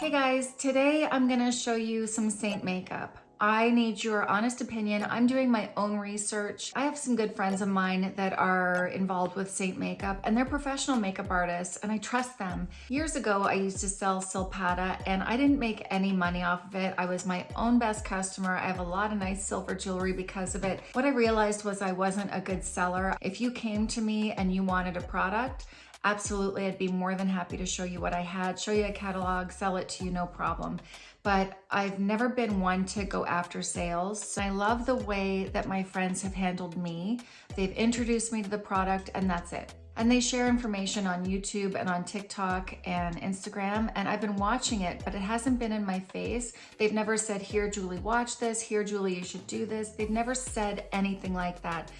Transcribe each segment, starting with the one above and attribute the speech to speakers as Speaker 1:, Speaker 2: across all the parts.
Speaker 1: Hey guys, today I'm gonna show you some Seint makeup. I need your honest opinion. I'm doing my own research. I have some good friends of mine that are involved with Seint Makeup and they're professional makeup artists and I trust them. Years ago, I used to sell Silpada and I didn't make any money off of it. I was my own best customer. I have a lot of nice silver jewelry because of it. What I realized was I wasn't a good seller. If you came to me and you wanted a product, absolutely, I'd be more than happy to show you what I had, show you a catalog, sell it to you, no problem. But I've never been one to go after sales. I love the way that my friends have handled me. They've introduced me to the product and that's it. And they share information on YouTube and on TikTok and Instagram. And I've been watching it, but it hasn't been in my face. They've never said, here, Julie, watch this. Here, Julie, you should do this. They've never said anything like that.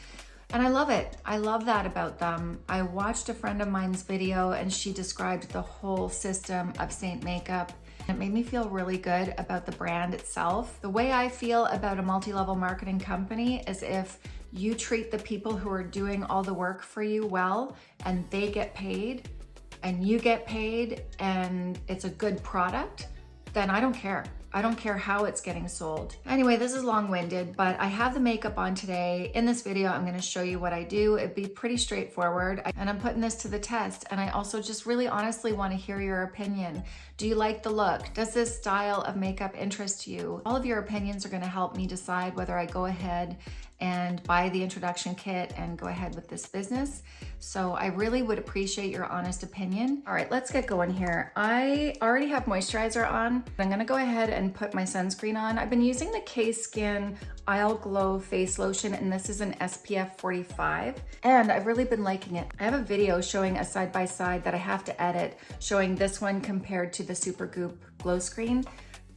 Speaker 1: And I love it. I love that about them. I watched a friend of mine's video and she described the whole system of Seint Makeup. It made me feel really good about the brand itself. The way I feel about a multi-level marketing company is if you treat the people who are doing all the work for you well and they get paid and you get paid and it's a good product, then I don't care. I don't care how it's getting sold. Anyway, this is long-winded, but I have the makeup on today. In this video, I'm gonna show you what I do. It'd be pretty straightforward, and I'm putting this to the test. And I also just really honestly wanna hear your opinion. Do you like the look? Does this style of makeup interest you? All of your opinions are gonna help me decide whether I go ahead and buy the introduction kit and go ahead with this business. So I really would appreciate your honest opinion. All right, let's get going here. I already have moisturizer on. I'm gonna go ahead and put my sunscreen on. I've been using the Cay Skin Isle Glow Face Lotion and this is an SPF 45 and I've really been liking it. I have a video showing a side-by-side -side that I have to edit showing this one compared to the Supergoop Glow Screen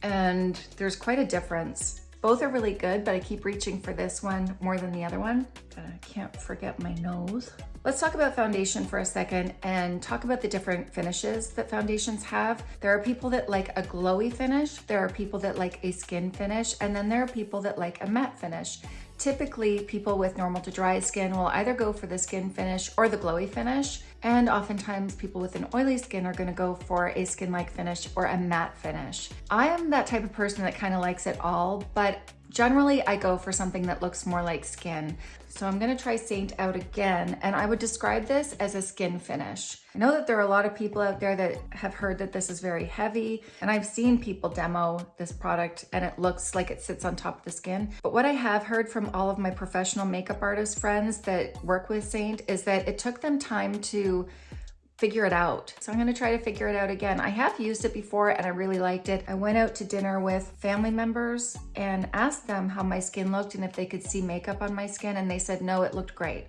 Speaker 1: and there's quite a difference. Both are really good, but I keep reaching for this one more than the other one. I can't forget my nose. Let's talk about foundation for a second and talk about the different finishes that foundations have. There are people that like a glowy finish, there are people that like a skin finish, and then there are people that like a matte finish. Typically, people with normal to dry skin will either go for the skin finish or the glowy finish, and oftentimes people with an oily skin are gonna go for a skin-like finish or a matte finish. I am that type of person that kind of likes it all, but Generally, I go for something that looks more like skin. So I'm gonna try Seint out again, and I would describe this as a skin finish. I know that there are a lot of people out there that have heard that this is very heavy, and I've seen people demo this product and it looks like it sits on top of the skin. But what I have heard from all of my professional makeup artist friends that work with Seint is that it took them time to figure it out. So I'm gonna try to figure it out again. I have used it before and I really liked it. I went out to dinner with family members and asked them how my skin looked and if they could see makeup on my skin and they said, no, it looked great.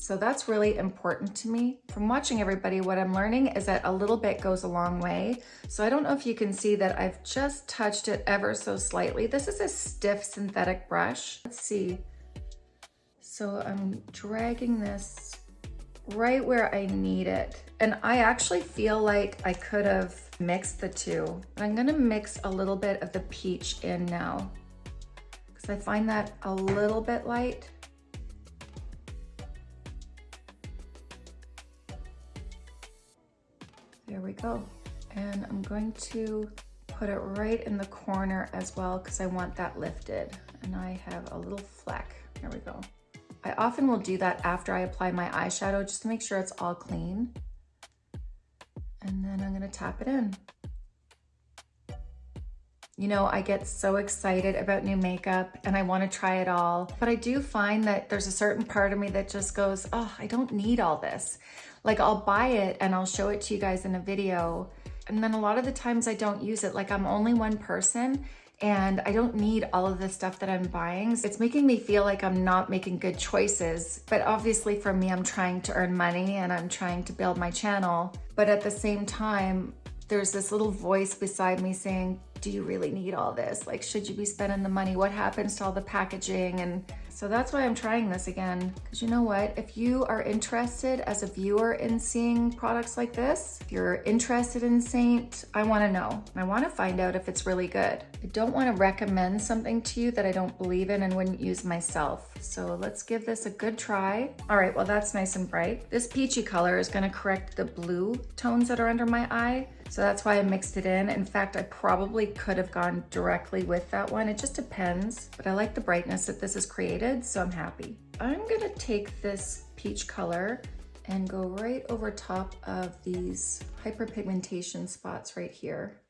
Speaker 1: So that's really important to me. From watching everybody, what I'm learning is that a little bit goes a long way. So I don't know if you can see that I've just touched it ever so slightly. This is a stiff synthetic brush. Let's see. So I'm dragging this right where I need it. And I actually feel like I could have mixed the two. I'm gonna mix a little bit of the peach in now because I find that a little bit light. There we go. And I'm going to put it right in the corner as well because I want that lifted. And I have a little fleck. There we go. I often will do that after I apply my eyeshadow just to make sure it's all clean. And then I'm gonna tap it in. You know, I get so excited about new makeup and I wanna try it all, but I do find that there's a certain part of me that just goes, oh, I don't need all this. Like I'll buy it and I'll show it to you guys in a video. And then a lot of the times I don't use it. Like I'm only one person and I don't need all of the stuff that I'm buying. It's making me feel like I'm not making good choices. But obviously for me, I'm trying to earn money and I'm trying to build my channel. But at the same time, there's this little voice beside me saying, do you really need all this? Like, should you be spending the money? What happens to all the packaging? And so that's why I'm trying this again. Because you know what? If you are interested as a viewer in seeing products like this, if you're interested in Seint, I want to know. I want to find out if it's really good. I don't want to recommend something to you that I don't believe in and wouldn't use myself. So let's give this a good try. All right, well, that's nice and bright. This peachy color is to correct the blue tones that are under my eye. So that's why I mixed it in. In fact, I probably could have gone directly with that one. It just depends, but I like the brightness that this has created, so I'm happy. I'm gonna take this peach color and go right over top of these hyperpigmentation spots right here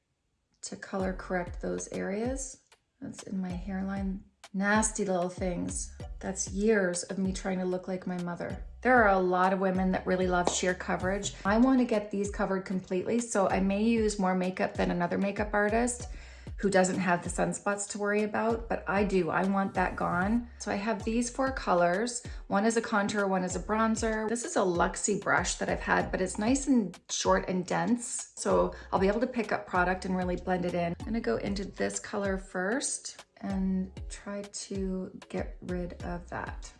Speaker 1: to color correct those areas. That's in my hairline. Nasty little things. That's years of me trying to look like my mother. There are a lot of women that really love sheer coverage. I want to get these covered completely, so I may use more makeup than another makeup artist who doesn't have the sunspots to worry about, but I do, I want that gone. So I have these four colors. One is a contour, one is a bronzer. This is a Luxie brush that I've had, but it's nice and short and dense. So I'll be able to pick up product and really blend it in. I'm gonna go into this color first and try to get rid of that.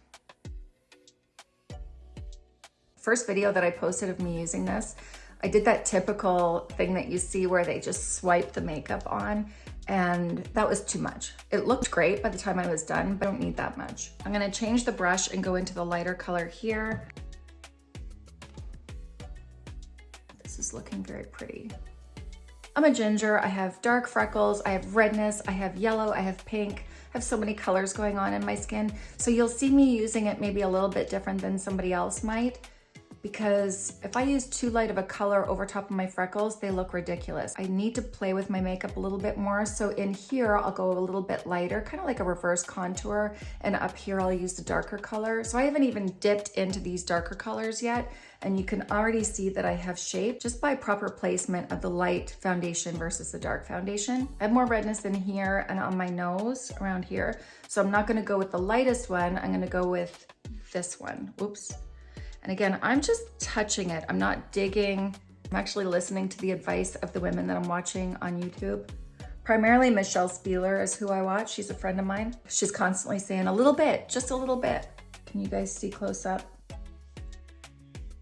Speaker 1: First video that I posted of me using this, I did that typical thing that you see where they just swipe the makeup on and that was too much. It looked great by the time I was done, but I don't need that much. I'm gonna change the brush and go into the lighter color here. This is looking very pretty. I'm a ginger, I have dark freckles, I have redness, I have yellow, I have pink, I have so many colors going on in my skin. So you'll see me using it maybe a little bit different than somebody else might because if I use too light of a color over top of my freckles, they look ridiculous. I need to play with my makeup a little bit more. So in here, I'll go a little bit lighter, kind of like a reverse contour. And up here, I'll use the darker color. So I haven't even dipped into these darker colors yet. And you can already see that I have shape just by proper placement of the light foundation versus the dark foundation. I have more redness in here and on my nose around here. So I'm not gonna go with the lightest one. I'm gonna go with this one. Oops. And again, I'm just touching it. I'm not digging. I'm actually listening to the advice of the women that I'm watching on YouTube. Primarily Michelle Spieler is who I watch. She's a friend of mine. She's constantly saying a little bit, just a little bit. Can you guys see close up?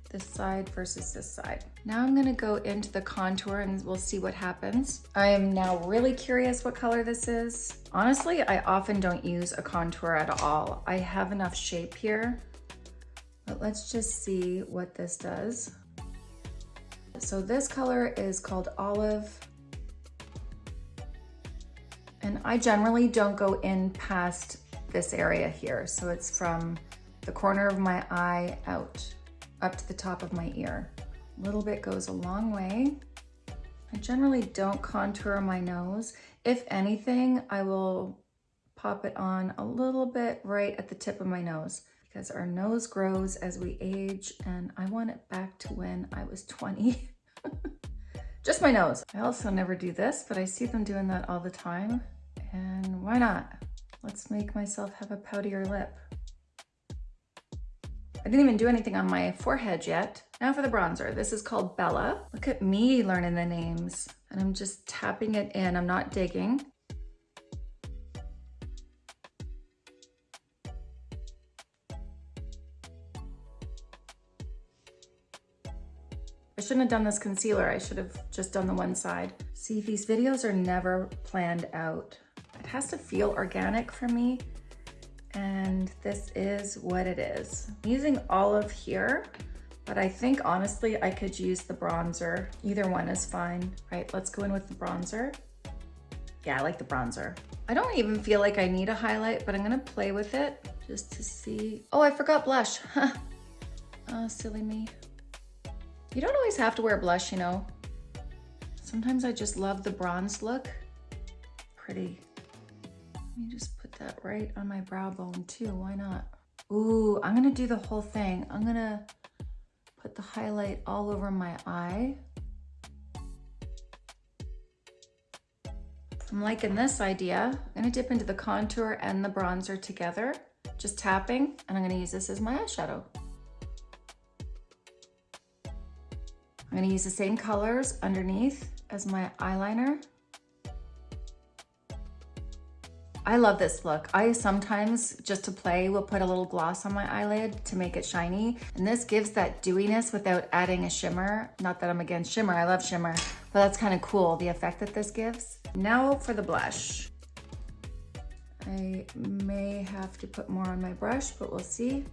Speaker 1: This side versus this side. Now I'm gonna go into the contour and we'll see what happens. I am now really curious what color this is. Honestly, I often don't use a contour at all. I have enough shape here but let's just see what this does. So this color is called Olive. And I generally don't go in past this area here. So it's from the corner of my eye out up to the top of my ear. A little bit goes a long way. I generally don't contour my nose. If anything, I will pop it on a little bit right at the tip of my nose because our nose grows as we age and I want it back to when I was 20. Just my nose. I also never do this, but I see them doing that all the time. And why not? Let's make myself have a poutier lip. I didn't even do anything on my forehead yet. Now for the bronzer. This is called Bella. Look at me learning the names. And I'm just tapping it in. I'm not digging. I shouldn't have done this concealer. I should have just done the one side. See, these videos are never planned out. It has to feel organic for me. And this is what it is. I'm using olive here, but I think honestly, I could use the bronzer. Either one is fine. Right, let's go in with the bronzer. Yeah, I like the bronzer. I don't even feel like I need a highlight, but I'm gonna play with it just to see. Oh, I forgot blush. oh, silly me. You don't always have to wear blush, you know. Sometimes I just love the bronze look. Pretty. Let me just put that right on my brow bone too, why not? Ooh, I'm gonna do the whole thing. I'm gonna put the highlight all over my eye. I'm liking this idea. I'm gonna dip into the contour and the bronzer together, just tapping, and I'm gonna use this as my eyeshadow. I'm gonna use the same colors underneath as my eyeliner. I love this look. I sometimes, just to play, will put a little gloss on my eyelid to make it shiny. And this gives that dewiness without adding a shimmer. Not that I'm against shimmer, I love shimmer, but that's kind of cool, the effect that this gives. Now for the blush. I may have to put more on my brush, but we'll see.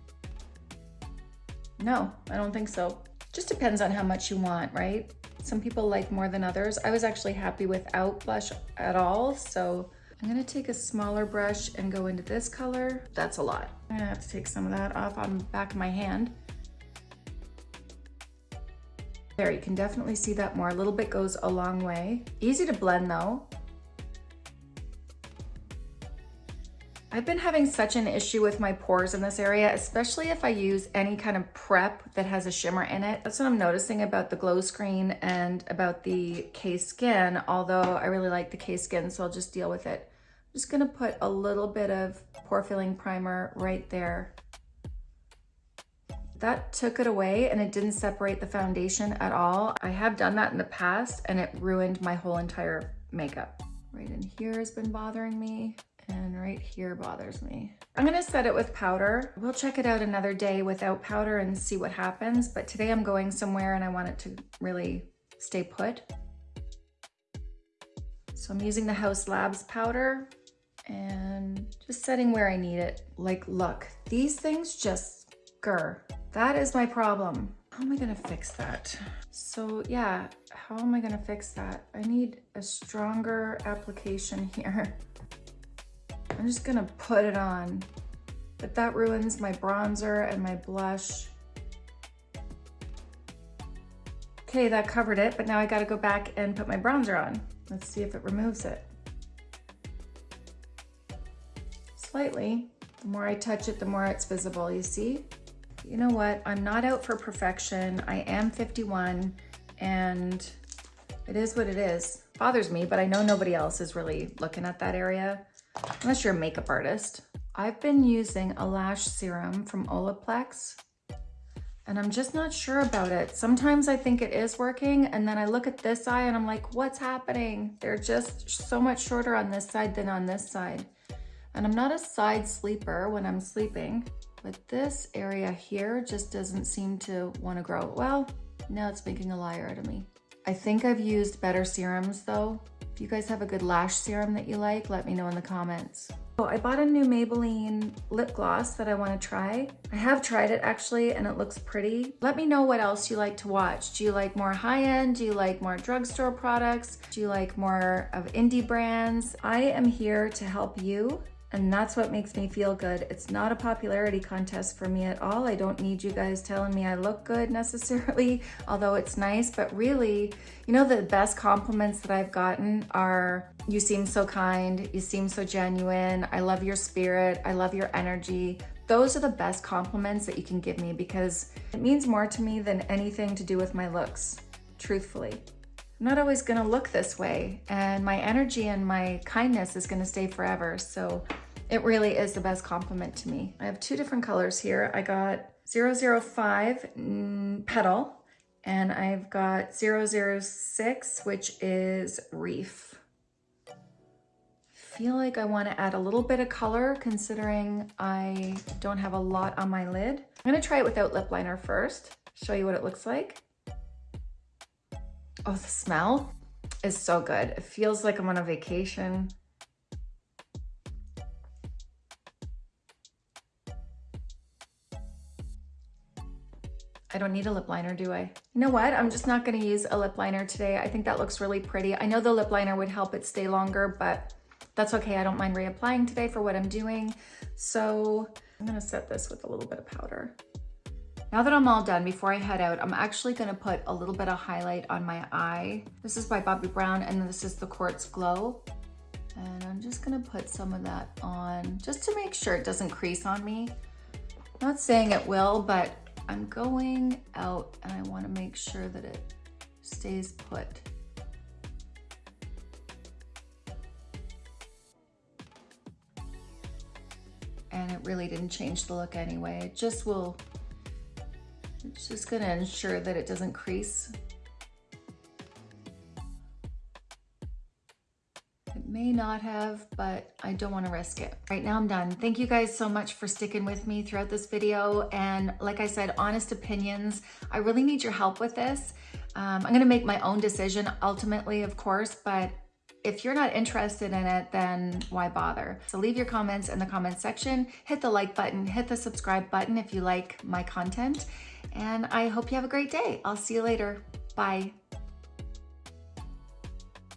Speaker 1: No, I don't think so. Just depends on how much you want, right? Some people like more than others. I was actually happy without blush at all, so I'm gonna take a smaller brush and go into this color. That's a lot. I'm gonna have to take some of that off on the back of my hand. There, you can definitely see that more. A little bit goes a long way. Easy to blend though. I've been having such an issue with my pores in this area, especially if I use any kind of prep that has a shimmer in it. That's what I'm noticing about the glow screen and about the Cay Skin, although I really like the Cay Skin, so I'll just deal with it. I'm just gonna put a little bit of pore filling primer right there. That took it away and it didn't separate the foundation at all. I have done that in the past and it ruined my whole entire makeup. Right in here has been bothering me and right here bothers me. I'm gonna set it with powder. We'll check it out another day without powder and see what happens, but today I'm going somewhere and I want it to really stay put. So I'm using the Haus Labs powder and just setting where I need it. Like, look, these things just grr. That is my problem. How am I gonna fix that? So yeah, how am I gonna fix that? I need a stronger application here. I'm just gonna put it on, but that ruins my bronzer and my blush. Okay, that covered it, but now I gotta go back and put my bronzer on. Let's see if it removes it. Slightly. The more I touch it, the more it's visible, you see? You know what? I'm not out for perfection. I am 51 and it is what it is. Bothers me, but I know nobody else is really looking at that area unless you're a makeup artist. I've been using a lash serum from Olaplex and I'm just not sure about it. Sometimes I think it is working and then I look at this eye and I'm like, what's happening? They're just so much shorter on this side than on this side. And I'm not a side sleeper when I'm sleeping, but this area here just doesn't seem to want to grow. Well, now it's making a liar out of me. I think I've used better serums though. If you guys have a good lash serum that you like, let me know in the comments. Oh, I bought a new Maybelline lip gloss that I want to try. I have tried it actually and it looks pretty. Let me know what else you like to watch. Do you like more high-end? Do you like more drugstore products? Do you like more of indie brands? I am here to help you and that's what makes me feel good. It's not a popularity contest for me at all. I don't need you guys telling me I look good necessarily, although it's nice, but really, you know, the best compliments that I've gotten are, you seem so kind, you seem so genuine, I love your spirit, I love your energy. Those are the best compliments that you can give me because it means more to me than anything to do with my looks, truthfully. I'm not always gonna look this way and my energy and my kindness is gonna stay forever. So it really is the best compliment to me. I have two different colors here. I got 005 mm, Petal and I've got 006, which is Reef. feel like I want to add a little bit of color considering I don't have a lot on my lid. I'm going to try it without lip liner first, show you what it looks like. Oh, the smell is so good. It feels like I'm on a vacation. I don't need a lip liner, do I? You know what? I'm just not gonna use a lip liner today. I think that looks really pretty. I know the lip liner would help it stay longer, but that's okay. I don't mind reapplying today for what I'm doing. So I'm gonna set this with a little bit of powder. Now that I'm all done, before I head out, I'm actually gonna put a little bit of highlight on my eye. This is by Bobbi Brown and this is the Quartz Glow. And I'm just gonna put some of that on just to make sure it doesn't crease on me. Not saying it will, but I'm going out and I wanna make sure that it stays put. And it really didn't change the look anyway. It just will it's just gonna ensure that it doesn't crease. May not have, but I don't wanna risk it. Right now I'm done. Thank you guys so much for sticking with me throughout this video. And like I said, honest opinions. I really need your help with this. Um, I'm gonna make my own decision ultimately, of course, but if you're not interested in it, then why bother? So leave your comments in the comments section, hit the like button, hit the subscribe button if you like my content, and I hope you have a great day. I'll see you later. Bye.